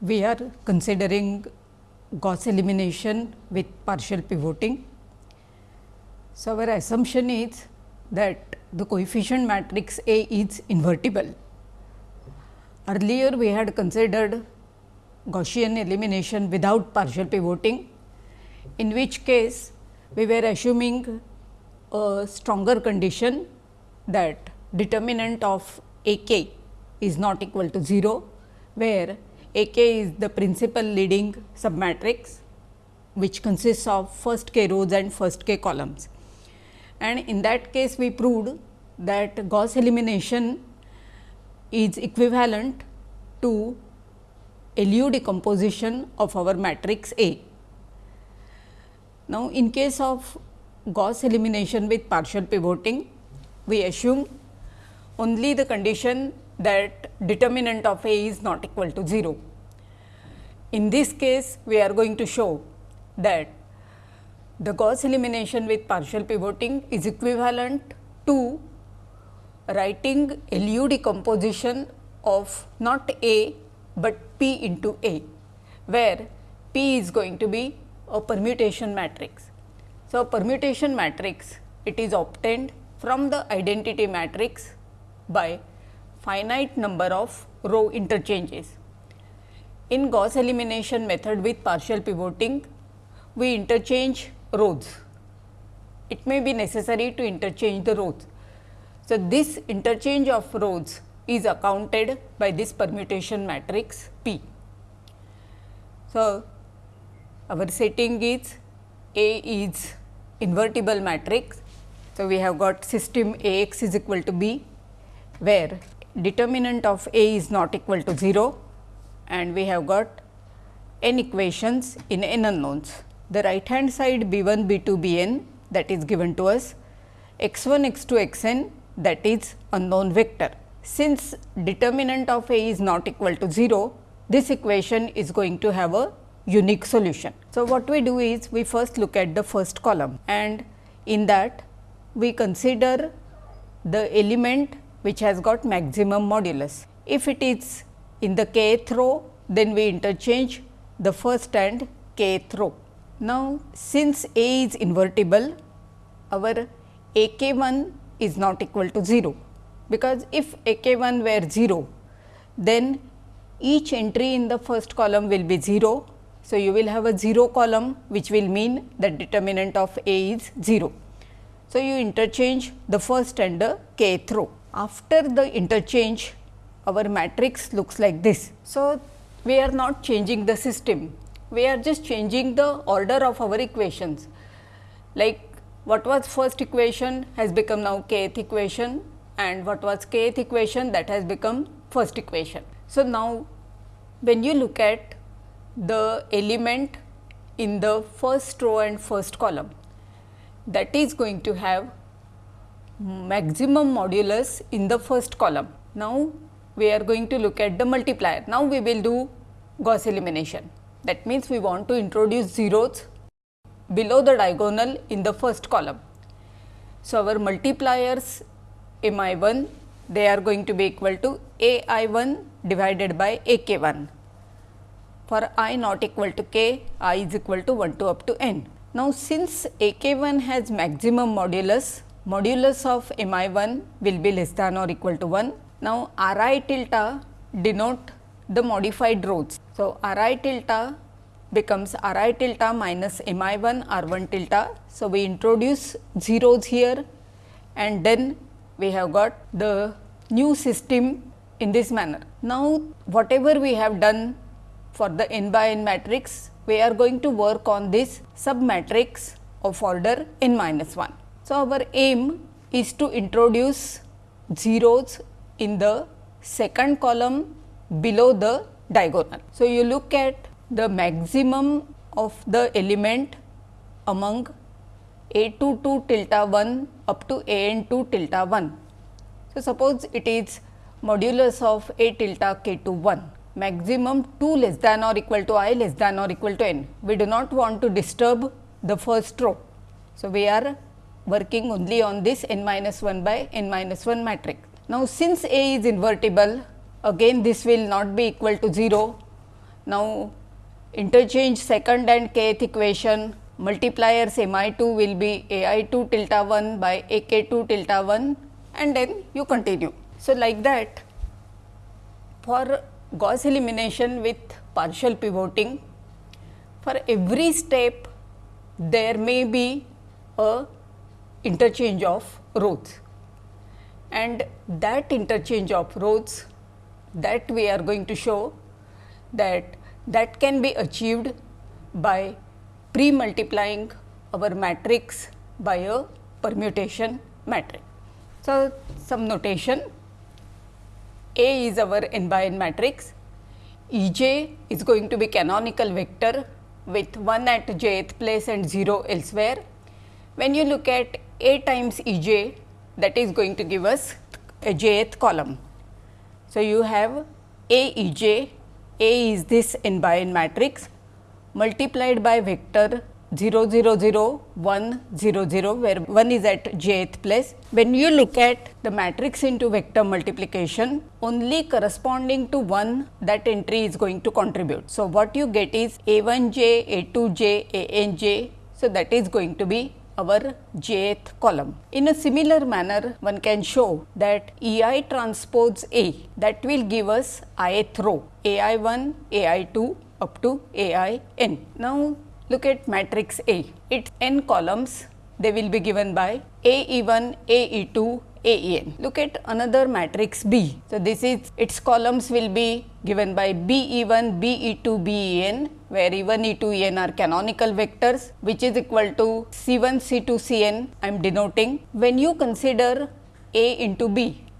we are considering Gauss elimination with partial pivoting. So, our assumption is that the coefficient matrix A is invertible. Earlier we had considered Gaussian elimination without partial pivoting, in which case we were assuming a stronger condition that determinant of A k is not equal to 0, where A k is the principal leading submatrix which consists of first k rows and first k columns. And in that case we proved that Gauss elimination is equivalent to LU decomposition of our matrix A. Now, in case of Gauss elimination with partial pivoting, we assume only the condition that determinant of A is not equal to 0. In this case, we are going to show that the Gauss elimination with partial pivoting is equivalent to writing LU decomposition of not A, but P into A, where P is going to be a permutation matrix. So, a permutation matrix it is obtained from the identity matrix by finite number of row interchanges. In Gauss elimination method with partial pivoting, we interchange rows. It may be necessary to interchange the rows. So, this interchange of rows is accounted by this permutation matrix P. So, our setting is A is invertible matrix. So, we have got system A x is equal to B, where determinant of A is not equal to 0 and we have got n equations in n unknowns. The right hand side B 1, B 2, B n that is given to us, x 1, x 2, x n that is unknown vector since determinant of A is not equal to 0, this equation is going to have a unique solution. So, what we do is we first look at the first column and in that we consider the element which has got maximum modulus. If it is in the kth row, then we interchange the first and kth row. Now, since A is invertible, our A k 1 is not equal to 0 because if a k 1 were 0, then each entry in the first column will be 0. So, you will have a 0 column which will mean that determinant of A is 0. So, you interchange the first and the kth row. After the interchange, our matrix looks like this. So, we are not changing the system, we are just changing the order of our equations. Like what was first equation has become now kth equation and what was kth equation that has become first equation. So, now when you look at the element in the first row and first column that is going to have maximum modulus in the first column. Now, we are going to look at the multiplier. Now, we will do Gauss elimination. That means, we want to introduce zeros below the diagonal in the first column. So, our multipliers m i 1 they are going to be equal to a i 1 divided by a k 1 for i not equal to k i is equal to 1 to up to n. Now, since a k 1 has maximum modulus modulus of m i 1 will be less than or equal to 1. Now, r i tilde denote the modified rows. So, r i tilde becomes r i tilde minus m i 1 r 1 tilde. So, we introduce zeros here and then we have got the new system in this manner. Now, whatever we have done for the n by n matrix, we are going to work on this sub matrix of order n minus 1. So, our aim is to introduce zeros in the second column below the diagonal. So, you look at the maximum of the element among a 2 2 tilde 1 up to a n 2 tilde 1. So, suppose it is modulus of a tilde k 2 1 maximum 2 less than or equal to i less than or equal to n. We do not want to disturb the first row. So, we are working only on this n minus 1 by n minus 1 matrix. Now, since A is invertible again this will not be equal to 0 Now, interchange second and kth equation multipliers m i 2 will be a i 2 tilde 1 by a k 2 tilde 1 and then you continue. So, like that for Gauss elimination with partial pivoting for every step there may be a interchange of rows and that interchange of rows that we are going to show that that can be achieved by pre multiplying our matrix by a permutation matrix. So, some notation A is our n by n matrix, E j is going to be canonical vector with 1 at jth place and 0 elsewhere. When you look at A times E j that is going to give us a jth column. So, you have A E j, A is this n by n matrix multiplied by vector 0 0 0 1 0 0 where 1 is at jth place. When you look at the matrix into vector multiplication only corresponding to 1 that entry is going to contribute. So, what you get is a 1 j, a 2 j, a n j. So, that is going to be our jth column. In a similar manner, one can show that E i transpose A that will give us ith row A i 1, A i 2 up to A i n. Now, look at matrix A. Its n columns they will be given by A e 1, A e 2, A e n. Look at another matrix B. So, this is its columns will be given by B e 1, B e 2, B e n where E 1, E 2, E n are canonical vectors which is equal to C 1, C 2, C n I am denoting. When you consider A into B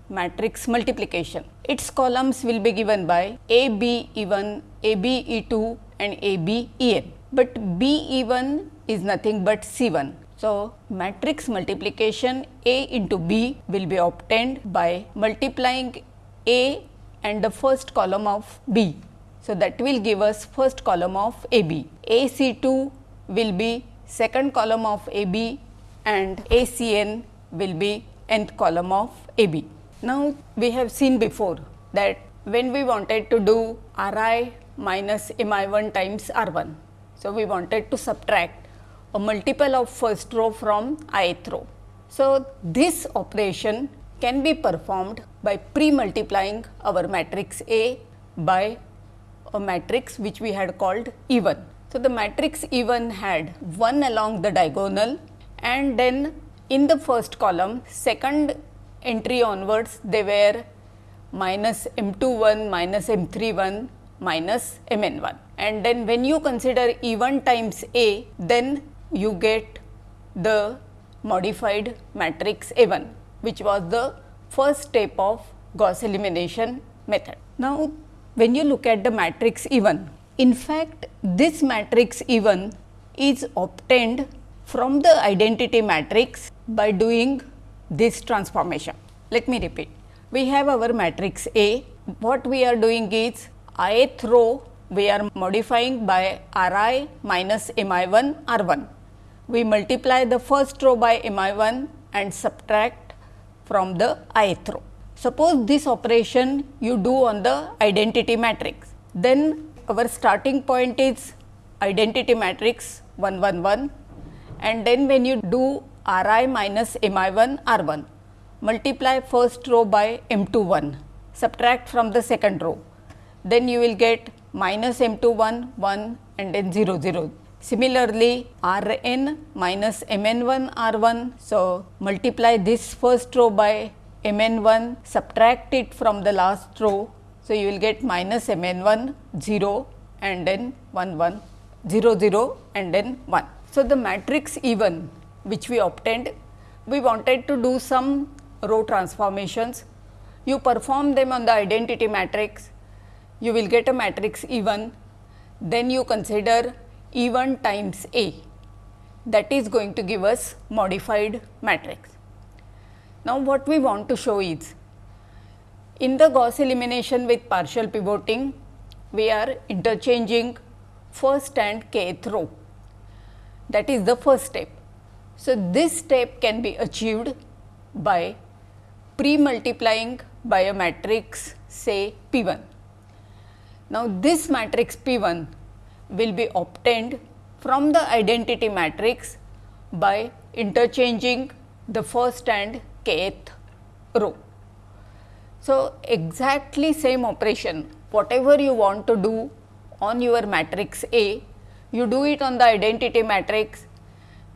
matrix multiplication, its columns will be given by A B E 1, A B E 2 and A B E n but B e1 is nothing but C 1. So, matrix multiplication A into B will be obtained by multiplying A and the first column of B. So, that will give us first column of A B. A C 2 will be second column of A B and A C n will be nth column of A B. Now, we have seen before that when we wanted to do R i minus M i 1 times R 1 so, we wanted to subtract a multiple of first row from ith row. So, this operation can be performed by pre-multiplying our matrix A by a matrix which we had called even. So, the matrix even had 1 along the diagonal and then in the first column second entry onwards they were minus m 2 1 minus m 3 1 minus m n 1 and then when you consider E 1 times A then you get the modified matrix A 1 which was the first step of Gauss elimination method. Now, when you look at the matrix E 1 in fact this matrix E 1 is obtained from the identity matrix by doing this transformation. Let me repeat. We have our matrix A. What we are doing is ith row we are modifying by r i minus m i 1 r 1. We multiply the first row by m i 1 and subtract from the ith row. Suppose this operation you do on the identity matrix, then our starting point is identity matrix 1 1 1 and then when you do r i minus m i 1 r 1 multiply first row by m 2 1 subtract from the second row. Then you will get minus m 2 1 1 and then 0 0. Similarly, r n minus m n 1 r 1. So, multiply this first row by m n 1 subtract it from the last row. So, you will get minus m n 1 0 and then 1 1 0 0 and then 1. So, the matrix even which we obtained we wanted to do some row transformations. You perform them on the identity matrix you will get a matrix E 1, then you consider E 1 times A that is going to give us modified matrix. Now, what we want to show is in the Gauss elimination with partial pivoting, we are interchanging first and kth row that is the first step. So, this step can be achieved by pre multiplying by a matrix say P 1 Now, this matrix P 1 will be obtained from the identity matrix by interchanging the first and kth row. So, exactly same operation whatever you want to do on your matrix A, you do it on the identity matrix,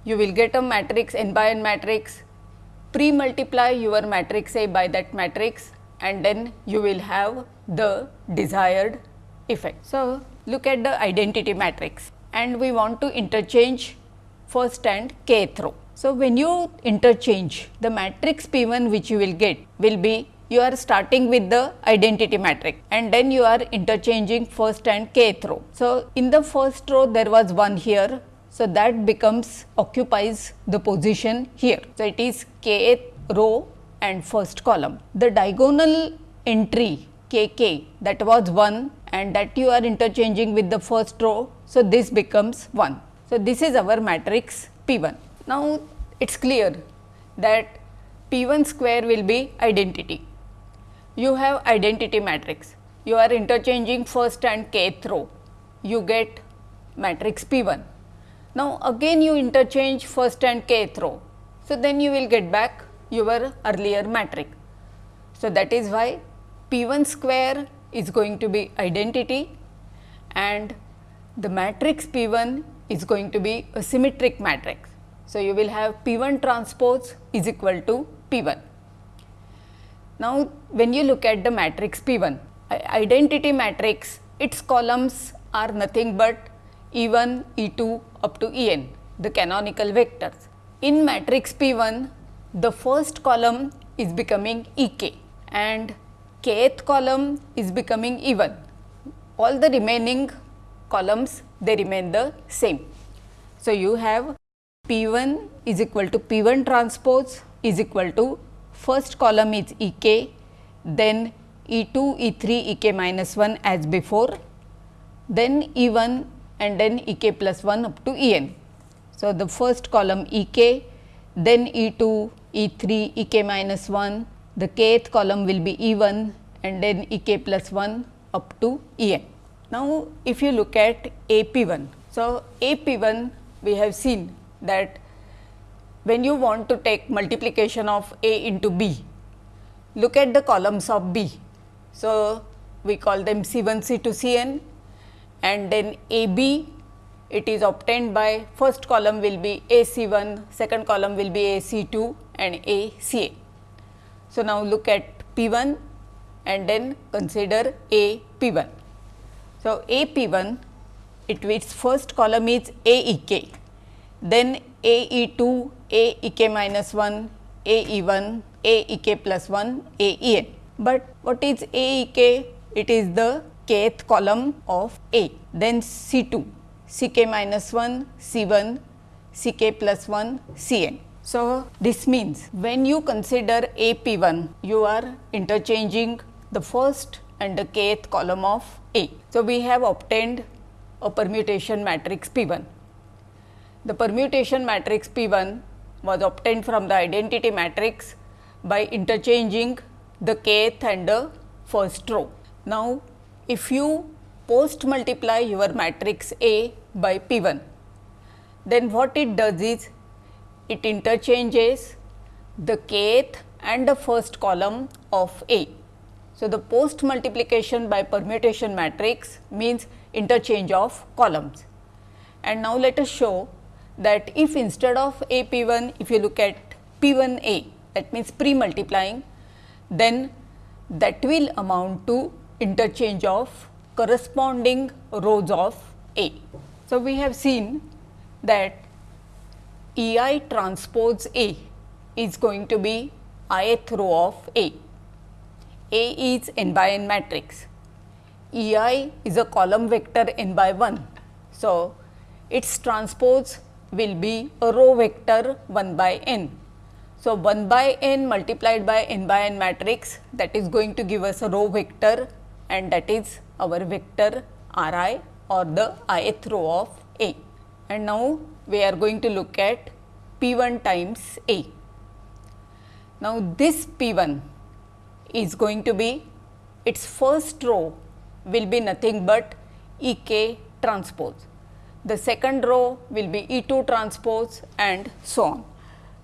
you will get a matrix n by n matrix, pre multiply your matrix A by that matrix and then you will have the desired effect. So, look at the identity matrix and we want to interchange first and kth row. So, when you interchange the matrix P 1 which you will get will be you are starting with the identity matrix and then you are interchanging first and kth row. So, in the first row there was 1 here. So, that becomes occupies the position here. So, it is kth row and first column. The diagonal entry k k that was 1 and that you are interchanging with the first row. So, this becomes 1. So, this is our matrix P 1. Now, it is clear that P 1 square will be identity you have identity matrix. You are interchanging first and kth row, you get matrix P 1. Now, again you interchange first and kth row. So, then you will get back your earlier matrix. So, that is why P 1 square is going to be identity and the matrix P 1 is going to be a symmetric matrix. So, you will have P 1 transpose is equal to P 1. Now, when you look at the matrix P 1, identity matrix, its columns are nothing but E 1, E 2 up to E n, the canonical vectors. In matrix P 1, the first column is becoming E k and kth column is becoming E 1. All the remaining columns they remain the same. So, you have P 1 is equal to P 1 transpose is equal to first column is E k, then E 2, E 3, E k minus 1 as before, then E 1 and then E k plus 1 up to E n. So, the first column E k, then E 2, E 3, E k minus 1, the kth column will be E 1 and then E k plus 1 up to E n. Now, if you look at A p 1, so A p 1 we have seen that when you want to take multiplication of A into B, look at the columns of B. So, we call them C 1 C 2 C n and then A B it is obtained by first column will be A C 1, second column will be A C 2 and A C A. So, now look at P 1 and then consider A P 1. So, A P 1 it its first column is A E K, then A E 2 a e k minus 1, a e 1, a e k plus 1, a e n. But what is a e k? It is the kth column of A. Then C 2, C k minus 1, C 1, C k plus 1, C n. So, this means when you consider A P 1, you are interchanging the first and the kth column of A. So, we have obtained a permutation matrix P 1. The permutation matrix P 1 was obtained from the identity matrix by interchanging the kth and the first row. Now, if you post multiply your matrix A by P 1, then what it does is it interchanges the kth and the first column of A. So, the post multiplication by permutation matrix means interchange of columns. And now, let us show that if instead of A P 1 if you look at P 1 A that means pre multiplying then that will amount to interchange of corresponding rows of A. So, we have seen that E i transpose A is going to be ith row of A. A is n by n matrix. E i is a column vector n by 1. So, its transpose will be a row vector 1 by n. So, 1 by n multiplied by n by n matrix that is going to give us a row vector and that is our vector r i or the ith row of A. And now, we are going to look at P 1 times A. Now, this P 1 is going to be its first row will be nothing but E k transpose. The second row will be E 2 transpose and so on.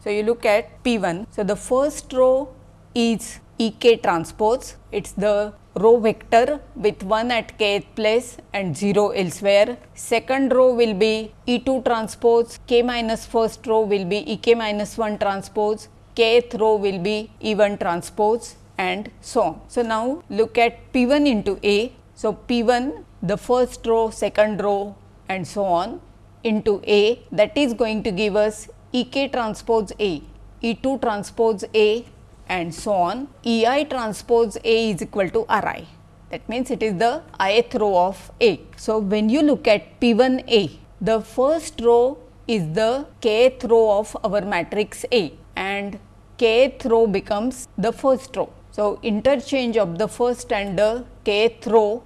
So, you look at P 1. So, the first row is E k transpose, it is the row vector with 1 at kth place and 0 elsewhere. Second row will be E 2 transpose, k minus first row will be E k minus 1 transpose, kth row will be E 1 transpose and so on. So, now look at P 1 into A. So, P 1 the first row, second row and so on into A that is going to give us E k transpose A, E 2 transpose A and so on. E i transpose A is equal to R i that means it is the ith row of A. So, when you look at P 1 A the first row is the kth row of our matrix A and kth row becomes the first row. So, interchange of the first and the kth row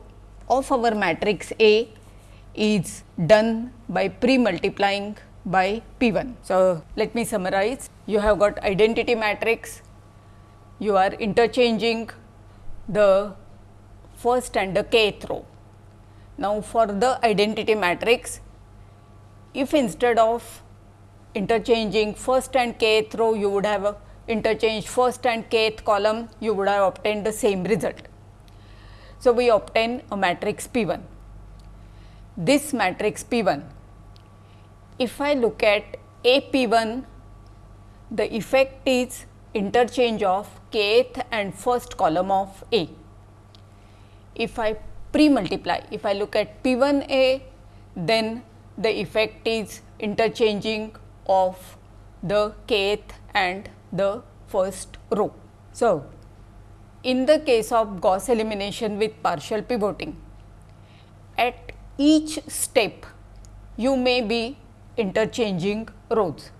of our matrix A is done by pre-multiplying by P 1. So, let me summarize. You have got identity matrix, you are interchanging the first and the kth row. Now, for the identity matrix, if instead of interchanging first and kth row, you would have interchanged first and kth column, you would have obtained the same result. So, we obtain a matrix P 1. This matrix P 1, if I look at A P 1, the effect is interchange of kth and first column of A. If I pre-multiply, if I look at P 1 A, then the effect is interchanging of the kth and the first row. So, in the case of Gauss elimination with partial pivoting, each step you may be interchanging rows.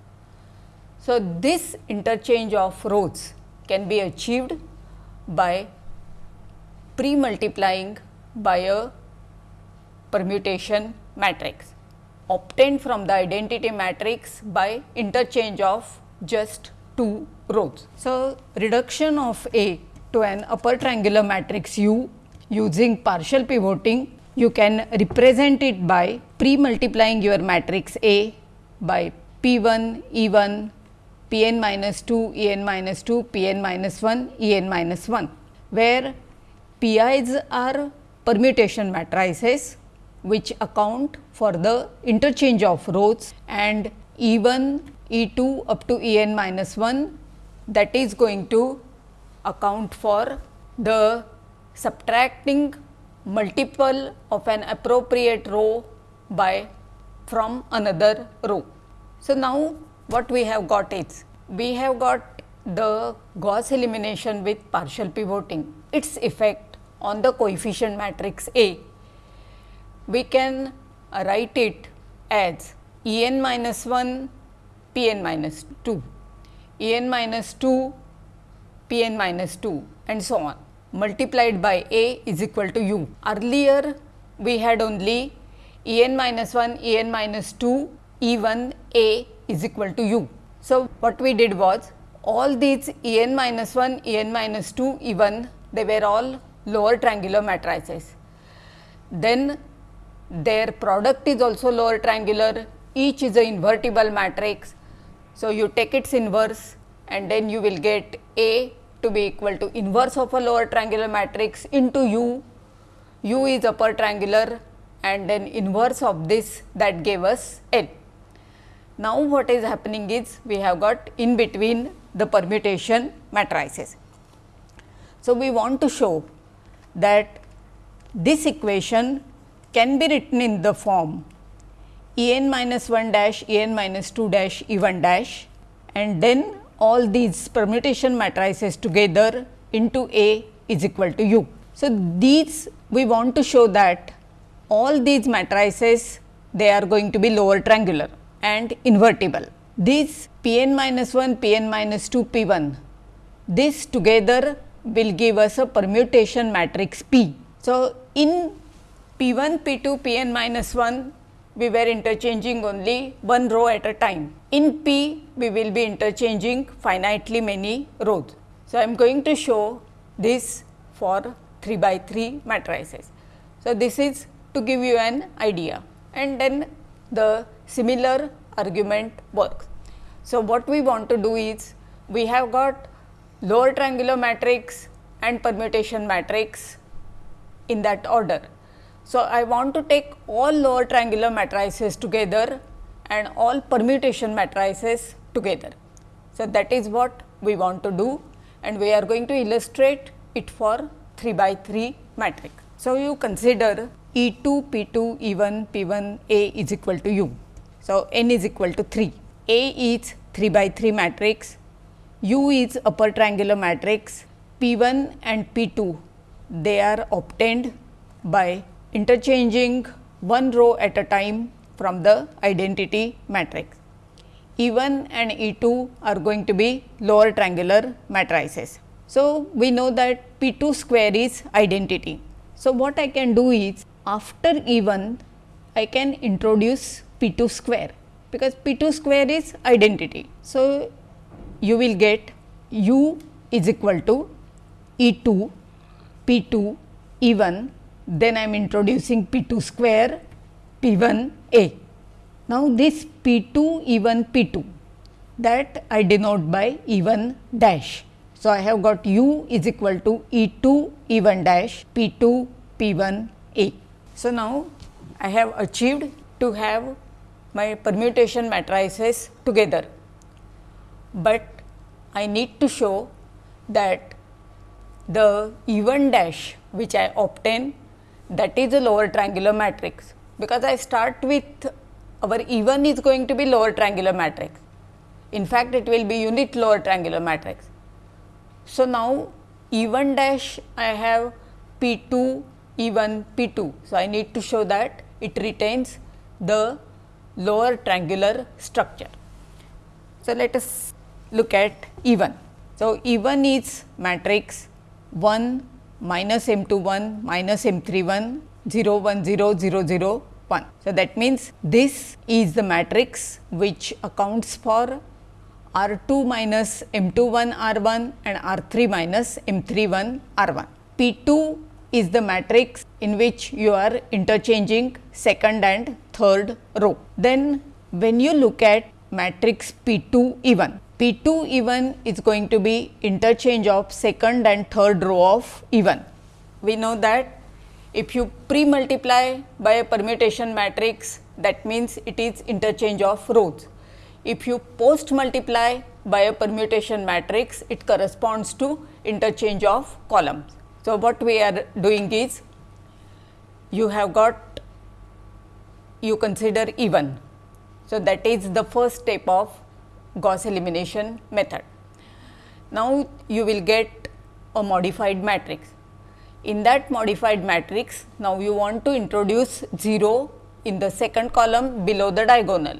So, this interchange of rows can be achieved by pre-multiplying by a permutation matrix obtained from the identity matrix by interchange of just two rows. So, reduction of A to an upper triangular matrix U using partial pivoting, you can represent it by pre-multiplying your matrix A by P 1 E 1 P n minus 2 E n minus 2 P n minus 1 E n minus 1, where P i's are permutation matrices which account for the interchange of rows and E 1 E 2 up to E n minus 1 that is going to account for the subtracting multiple of an appropriate row by from another row. So, now what we have got is we have got the Gauss elimination with partial pivoting its effect on the coefficient matrix A. We can write it as E n minus 1 P n minus 2, E n minus 2 P n minus 2 and so on multiplied by A is equal to u. Earlier we had only E n minus 1 E n minus 2 E 1 A is equal to u. So, what we did was all these E n minus 1 E n minus 2 E 1 they were all lower triangular matrices. Then their product is also lower triangular each is a invertible matrix. So, you take its inverse and then you will get A to be equal to inverse of a lower triangular matrix into u, u is upper triangular and then inverse of this that gave us L. Now, what is happening is we have got in between the permutation matrices. So, we want to show that this equation can be written in the form E n minus 1 dash E n minus 2 dash E 1 dash and then all these permutation matrices together into A is equal to u. So, these we want to show that all these matrices they are going to be lower triangular and invertible. These p n minus 1, p n minus 2, p 1 this together will give us a permutation matrix P. So, in P 1, P 2, P n minus 1 we were interchanging only one row at a time. In P, we will be interchanging finitely many rows. So, I am going to show this for 3 by 3 matrices. So, this is to give you an idea and then the similar argument works. So, what we want to do is we have got lower triangular matrix and permutation matrix in that order. So, I want to take all lower triangular matrices together and all permutation matrices together. So, that is what we want to do and we are going to illustrate it for 3 by 3 matrix. So, you consider E 2 P 2 E 1 P 1 A is equal to U. So, n is equal to 3. A is 3 by 3 matrix, U is upper triangular matrix, P 1 and P 2 they are obtained by interchanging one row at a time from the identity matrix. E 1 and E 2 are going to be lower triangular matrices. So, we know that P 2 square is identity. So, what I can do is after E 1 I can introduce P 2 square because P 2 square is identity. So, you will get U is equal to E 2 P 2 E 1 then I am introducing P 2 square P 1 A. Now, this P 2 E 1 P 2 that I denote by E 1 dash. So, I have got U is equal to E 2 E 1 dash P 2 P 1 A. So, now I have achieved to have my permutation matrices together, but I need to show that the E 1 dash which I obtain that is a lower triangular matrix, because I start with our E 1 is going to be lower triangular matrix. In fact, it will be unit lower triangular matrix. So, now E 1 dash I have P 2 E 1 P 2. So, I need to show that it retains the lower triangular structure. So, let us look at E 1. So, E 1 is matrix 1 minus M 2 1 minus M 3 1 0 1 0 0 0 1. So, that means this is the matrix which accounts for R 2 minus M 2 1 R 1 and R 3 minus M 3 1 R 1. P 2 is the matrix in which you are interchanging second and third row. Then when you look at matrix P 2 even, P 2 even is going to be interchange of second and third row of even. We know that if you pre multiply by a permutation matrix that means it is interchange of rows. If you post multiply by a permutation matrix it corresponds to interchange of columns. So, what we are doing is you have got you consider even. So, that is the first step of Gauss elimination method. Now, you will get a modified matrix. In that modified matrix, now you want to introduce 0 in the second column below the diagonal.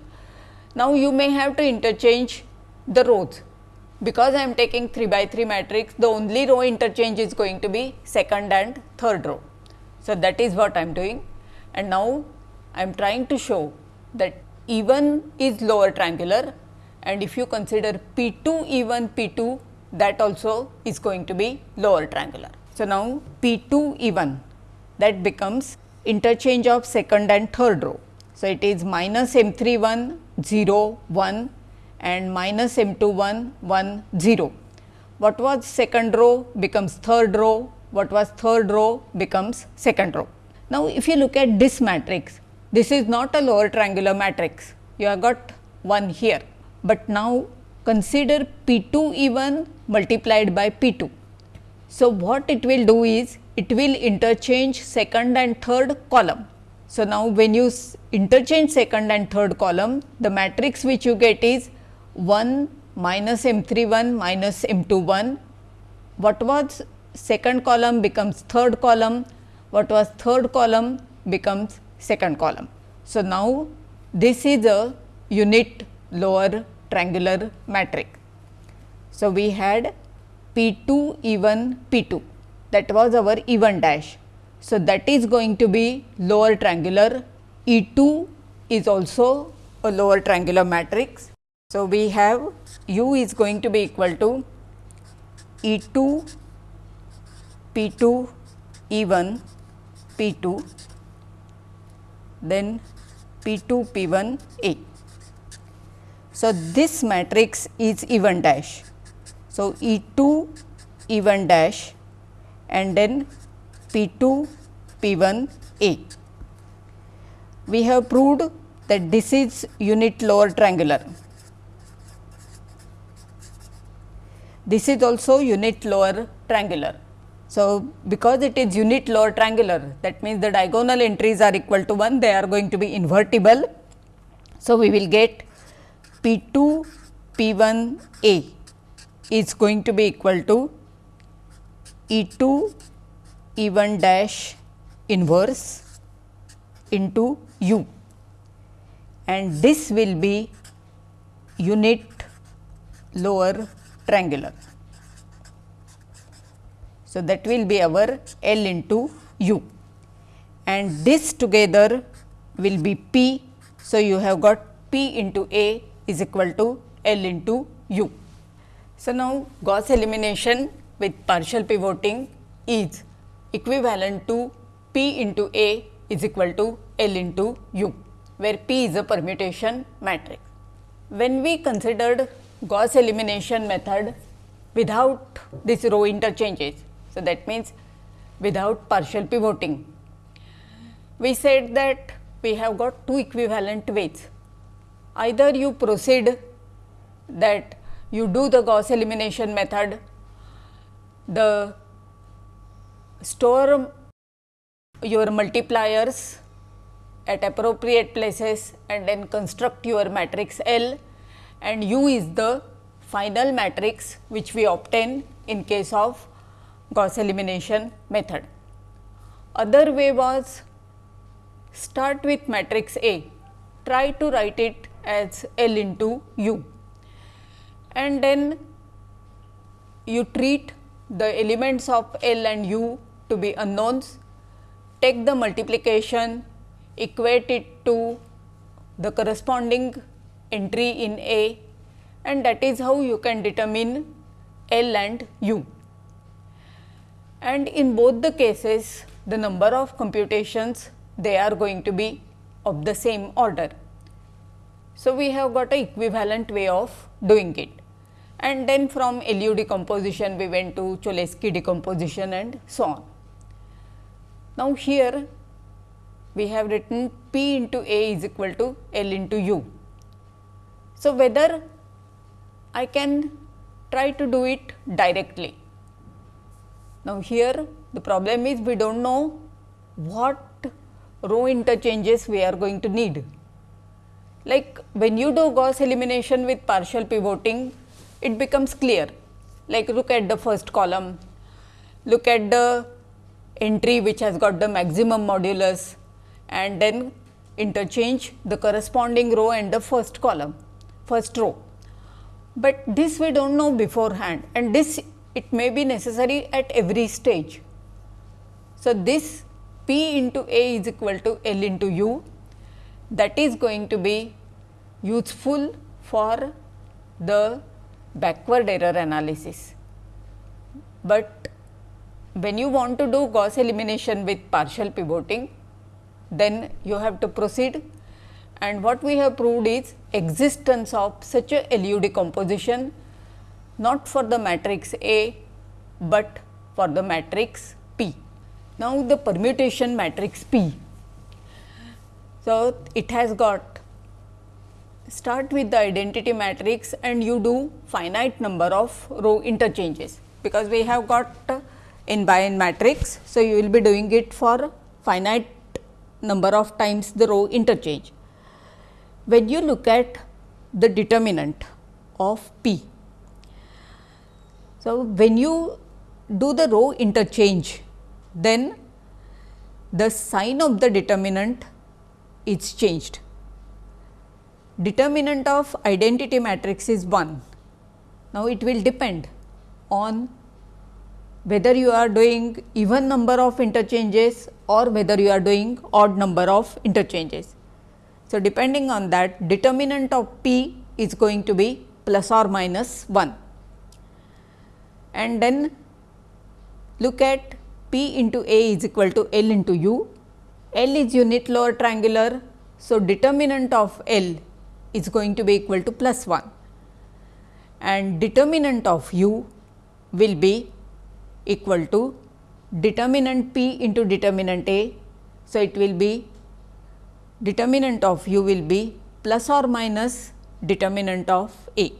Now, you may have to interchange the rows because I am taking 3 by 3 matrix, the only row interchange is going to be second and third row. So, that is what I am doing and now I am trying to show that even is lower triangular and if you consider P 2 E 1 P 2 that also is going to be lower triangular. So, now P 2 E 1 that becomes interchange of second and third row. So, it is minus M 3 1 0 1 and minus M 2 1 1 0. What was second row becomes third row, what was third row becomes second row. Now, if you look at this matrix, this is not a lower triangular matrix, you have got 1 here, but now consider P 2 even multiplied by P 2. So, what it will do is it will interchange second and third column. So, now when you interchange second and third column, the matrix which you get is 1 minus M 3 1 minus M 2 1. What was second column becomes third column, what was third column becomes second column. So, now this is a unit lower triangular matrix. So, we had P 2 even P 2 that was our even dash. So, that is going to be lower triangular E 2 is also a lower triangular matrix so, we have u is going to be equal to E 2 P 2 E 1 P 2 then P 2 P 1 A. So, this matrix is even dash. So, E 2 E 1 dash and then P 2 P 1 A. We have proved that this is unit lower triangular. This is also unit lower triangular. So, because it is unit lower triangular that means the diagonal entries are equal to 1 they are going to be invertible. So, we will get P 2 P 1 A is going to be equal to E 2 E 1 dash inverse into U and this will be unit lower triangular. So, that will be our L into U and this together will be P. So, you have got P into A is equal to L into U. So, now Gauss elimination with partial pivoting is equivalent to P into A is equal to L into U, where P is a permutation matrix. When we considered Gauss elimination method without this row interchanges, so, that means without partial pivoting. We said that we have got two equivalent ways. Either you proceed that you do the Gauss elimination method, the store your multipliers at appropriate places and then construct your matrix L and U is the final matrix which we obtain in case of Gauss elimination method. Other way was start with matrix A, try to write it as L into U. And then you treat the elements of L and U to be unknowns, take the multiplication, equate it to the corresponding entry in A and that is how you can determine L and U. And in both the cases the number of computations they are going to be of the same order. So, we have got a equivalent way of doing it and then from LU decomposition we went to Cholesky decomposition and so on. Now, here we have written P into A is equal to L into U. So, whether I can try to do it directly now, here the problem is we do not know what row interchanges we are going to need. Like when you do Gauss elimination with partial pivoting, it becomes clear. Like look at the first column, look at the entry which has got the maximum modulus and then interchange the corresponding row and the first column, first row. But this we do not know beforehand and this it may be necessary at every stage. So, this P into A is equal to L into U that is going to be useful for the backward error analysis. But when you want to do Gauss elimination with partial pivoting, then you have to proceed and what we have proved is existence of such a LU decomposition not for the matrix A, but for the matrix P. Now, the permutation matrix P. So, it has got start with the identity matrix and you do finite number of row interchanges, because we have got n by n matrix. So, you will be doing it for finite number of times the row interchange. When you look at the determinant of P, so, when you do the row interchange, then the sign of the determinant is changed. Determinant of identity matrix is 1. Now, it will depend on whether you are doing even number of interchanges or whether you are doing odd number of interchanges. So, depending on that determinant of p is going to be plus or minus 1 and then look at P into A is equal to L into U. L is unit lower triangular. So, determinant of L is going to be equal to plus 1 and determinant of U will be equal to determinant P into determinant A. So, it will be determinant of U will be plus or minus determinant of A.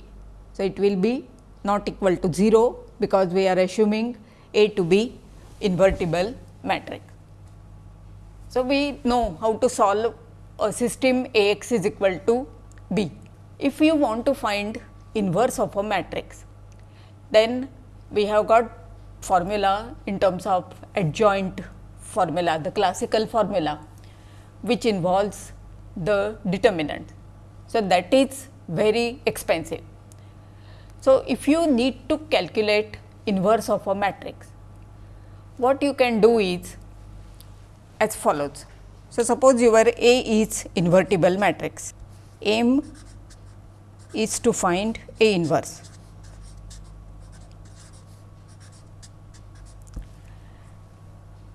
So, it will be not equal to 0 because we are assuming A to be invertible matrix. So, we know how to solve a system A x is equal to B. If you want to find inverse of a matrix, then we have got formula in terms of adjoint formula, the classical formula which involves the determinant. So, that is very expensive. So, if you need to calculate inverse of a matrix, what you can do is as follows. So, suppose your A is invertible matrix, aim is to find A inverse.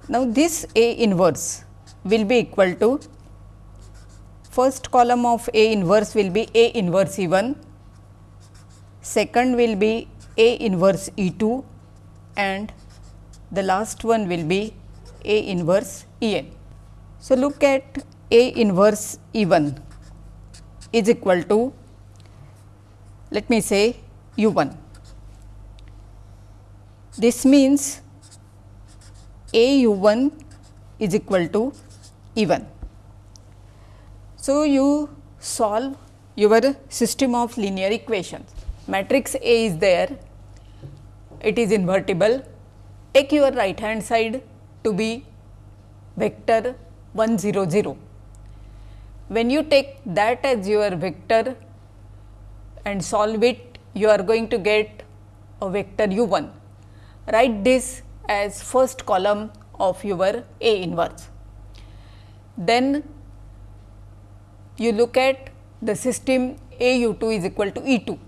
Now, this A inverse will be equal to first column of A inverse will be A inverse E 1, second will be A inverse E 2 and the last one will be A inverse E n. So, look at A inverse E 1 is equal to let me say U 1. This means A U 1 is equal to E 1. So, you solve your system of linear equations. Matrix A is there, it is invertible. Take your right hand side to be vector 1 0 0. When you take that as your vector and solve it, you are going to get a vector u 1. Write this as first column of your A inverse. Then you look at the system A u 2 is equal to E 2,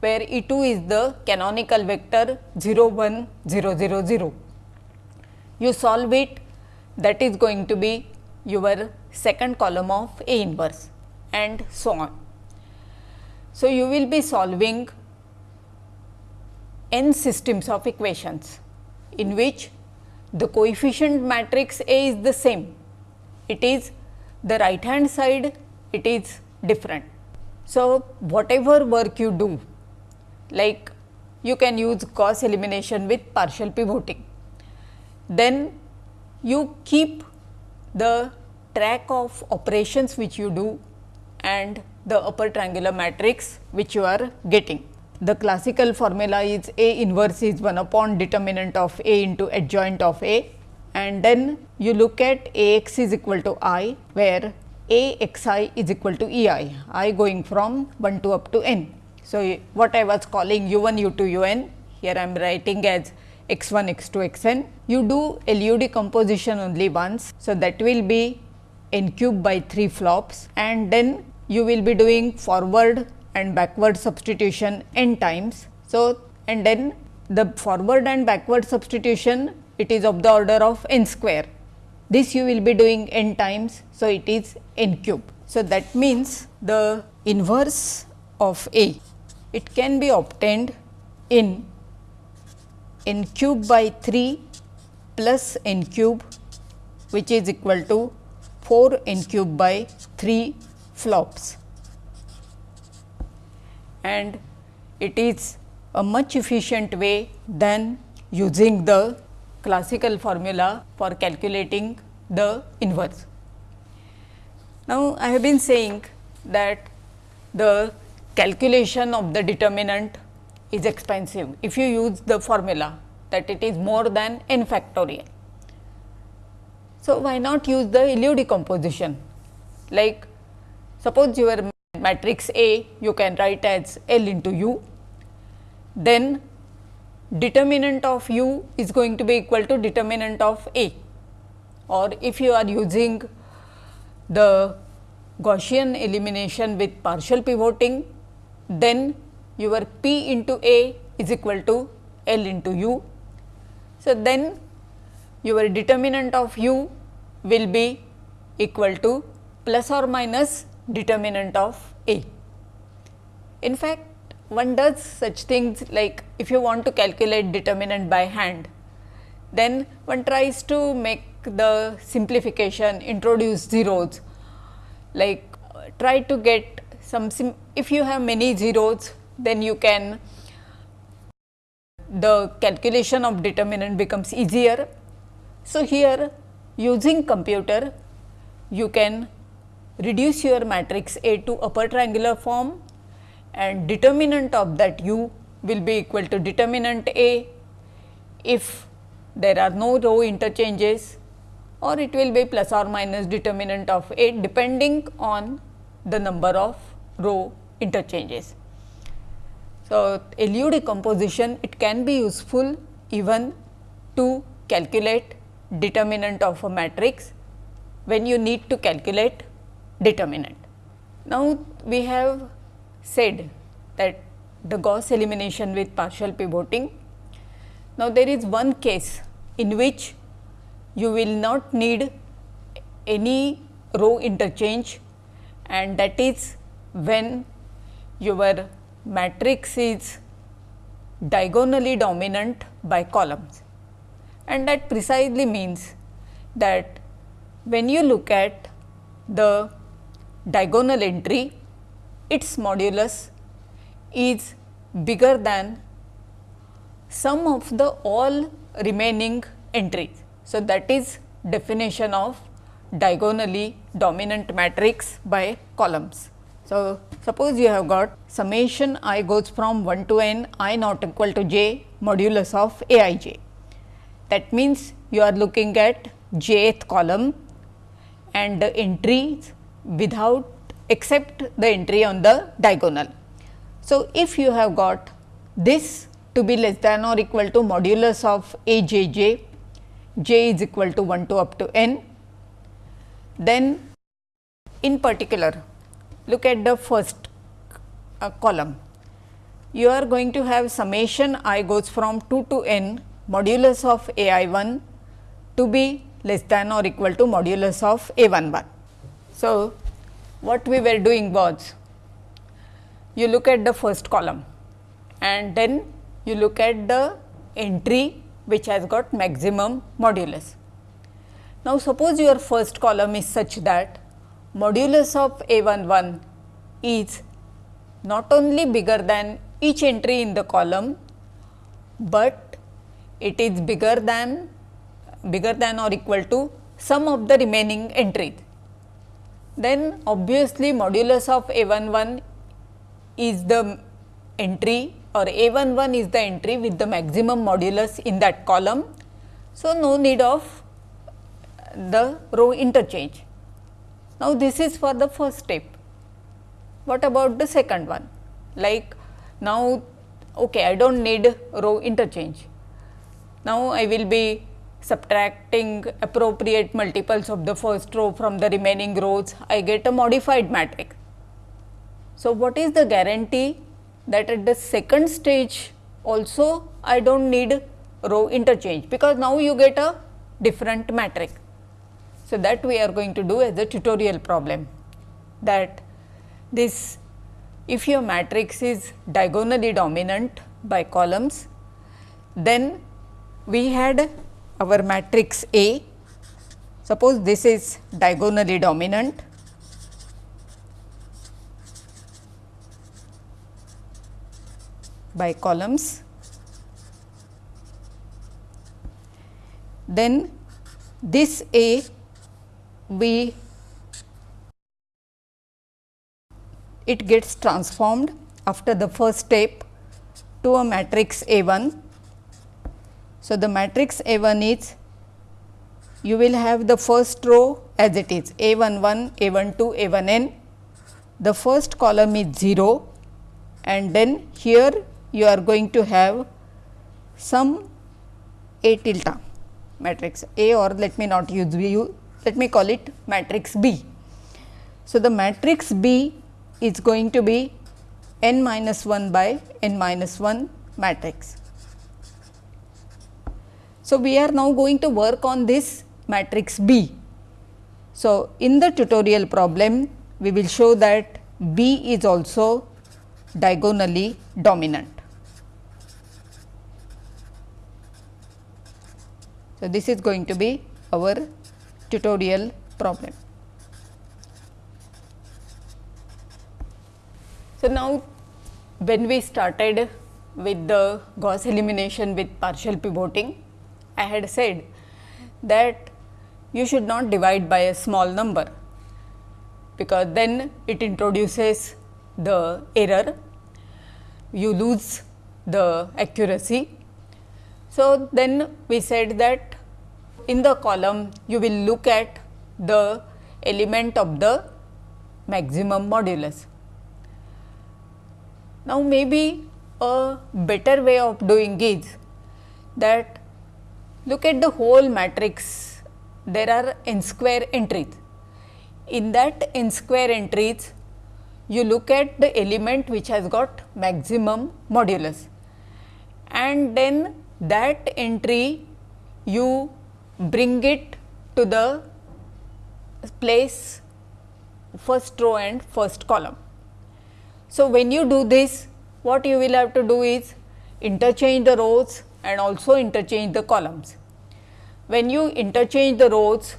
where E 2 is the canonical vector 0 1 0 0 0. You solve it that is going to be your second column of A inverse and so on. So, you will be solving n systems of equations in which the coefficient matrix A is the same. It is the right hand side it is different. So, whatever work you do like you can use Gauss elimination with partial pivoting. Then you keep the track of operations which you do and the upper triangular matrix which you are getting. The classical formula is A inverse is 1 upon determinant of A into adjoint of A and then you look at A x is equal to i where A x i is equal to E i, i going from 1 to up to n. So, what I was calling u 1 u 2 u n here I am writing as x 1 x 2 x n. You do LU decomposition only once. So, that will be n cube by 3 flops and then you will be doing forward and backward substitution n times. So, and then the forward and backward substitution it is of the order of n square. This you will be doing n times. So, it is n cube. So, that means the inverse of A it can be obtained in n cube by 3 plus n cube which is equal to 4 n cube by 3 flops and it is a much efficient way than using the classical formula for calculating the inverse. Now, I have been saying that the calculation of the determinant is expensive. If you use the formula that it is more than n factorial. So, why not use the LU decomposition like Suppose your matrix A you can write as L into U, then determinant of U is going to be equal to determinant of A. Or if you are using the Gaussian elimination with partial pivoting, then your P into A is equal to L into U. So, then your determinant of u will be equal to plus or minus determinant of A. In fact, one does such things like if you want to calculate determinant by hand, then one tries to make the simplification introduce zeros like uh, try to get some if you have many zeros then you can the calculation of determinant becomes easier. So, here using computer you can reduce your matrix A to upper triangular form and determinant of that u will be equal to determinant A if there are no row interchanges or it will be plus or minus determinant of A depending on the number of row interchanges. So, LU decomposition it can be useful even to calculate determinant of a matrix when you need to calculate determinant. Now, we have said that the Gauss elimination with partial pivoting. Now, there is one case in which you will not need any row interchange and that is when your matrix is diagonally dominant by columns and that precisely means that when you look at the diagonal entry, its modulus is bigger than sum of the all remaining entries. So, that is definition of diagonally dominant matrix by columns. So, suppose you have got summation i goes from 1 to n i not equal to j modulus of a i j. That means, you are looking at jth column and the entries without except the entry on the diagonal. So, if you have got this to be less than or equal to modulus of a j j, j is equal to 1 to up to n, then in particular look at the first uh, column. You are going to have summation i goes from 2 to n modulus of a i 1 to be less than or equal to modulus of a 1 1. So, what we were doing was you look at the first column and then you look at the entry which has got maximum modulus. Now, suppose your first column is such that modulus of A 1 1 is not only bigger than each entry in the column, but it is bigger than bigger than or equal to sum of the remaining entries then obviously modulus of A 1 1 is the entry or A 1 1 is the entry with the maximum modulus in that column. So, no need of the row interchange. Now, this is for the first step. What about the second one? Like now, okay, I do not need row interchange. Now, I will be subtracting appropriate multiples of the first row from the remaining rows, I get a modified matrix. So, what is the guarantee that at the second stage also I do not need row interchange, because now you get a different matrix. So, that we are going to do as a tutorial problem that this if your matrix is diagonally dominant by columns, then we had our matrix A. Suppose this is diagonally dominant. by columns. Then this A we it gets transformed after the first step to a matrix A 1 so, the matrix A 1 is you will have the first row as it is A 1 1, A 1 2, A 1 n. The first column is 0 and then here you are going to have some A tilde matrix A or let me not use let me call it matrix B. So, the matrix B is going to be n minus 1 by n minus 1 matrix. So, we are now going to work on this matrix B. So, in the tutorial problem we will show that B is also diagonally dominant. So, this is going to be our tutorial problem. So, now when we started with the Gauss elimination with partial pivoting, I had said that you should not divide by a small number, because then it introduces the error, you lose the accuracy. So, then we said that in the column you will look at the element of the maximum modulus. Now, maybe a better way of doing is that look at the whole matrix there are n square entries. In that n square entries you look at the element which has got maximum modulus and then that entry you bring it to the place first row and first column. So, when you do this what you will have to do is interchange the rows and also interchange the columns. When you interchange the rows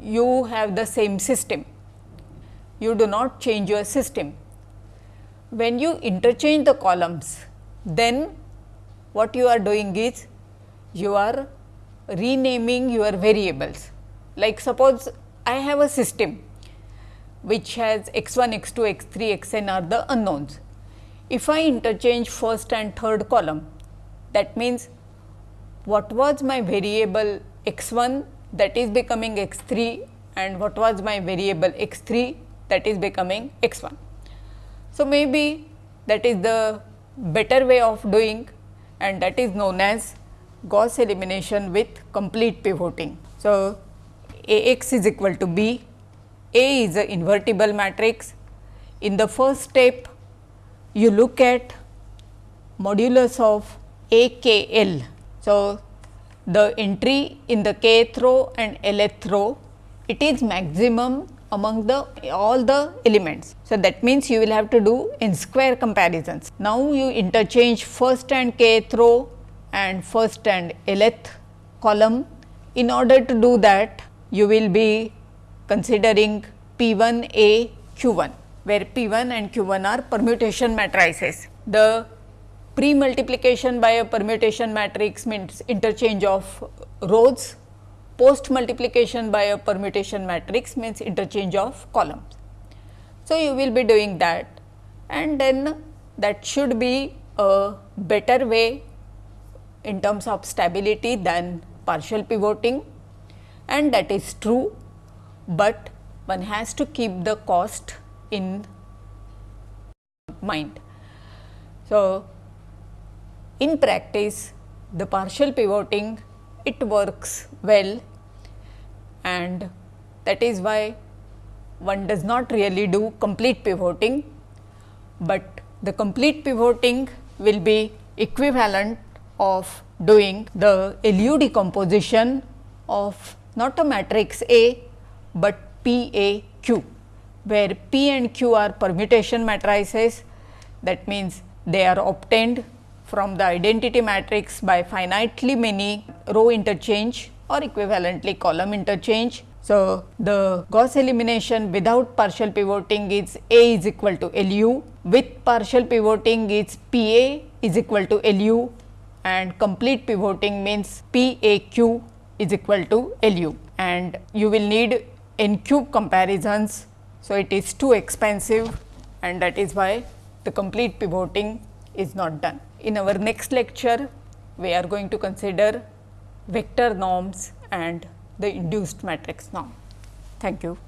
you have the same system, you do not change your system. When you interchange the columns then what you are doing is you are renaming your variables. Like suppose I have a system which has x 1, x 2, x 3, x n are the unknowns. If I interchange first and third column, that means what was my variable x 1 that is becoming x 3 and what was my variable x 3 that is becoming x 1. So, maybe that is the better way of doing and that is known as Gauss elimination with complete pivoting. So, A x is equal to b a is a invertible matrix. In the first step, you look at modulus of A k L. So, the entry in the kth row and lth row, it is maximum among the all the elements. So, that means you will have to do n square comparisons. Now, you interchange first and kth row and first and lth column. In order to do that, you will be considering P 1 A Q 1, where P 1 and Q 1 are permutation matrices. The pre multiplication by a permutation matrix means interchange of rows, post multiplication by a permutation matrix means interchange of columns. So, you will be doing that and then that should be a better way in terms of stability than partial pivoting and that is true but one has to keep the cost in mind. So, in practice the partial pivoting it works well and that is why one does not really do complete pivoting, but the complete pivoting will be equivalent of doing the LU decomposition of not a matrix A, but P A Q, where P and Q are permutation matrices that means they are obtained from the identity matrix by finitely many row interchange or equivalently column interchange. So, the Gauss elimination without partial pivoting is A is equal to LU, with partial pivoting is PA is equal to LU and complete pivoting means PAQ is equal to LU and you will need n cube comparisons. So, it is too expensive and that is why the complete pivoting is not done. In our next lecture, we are going to consider vector norms and the induced matrix norm. Thank you.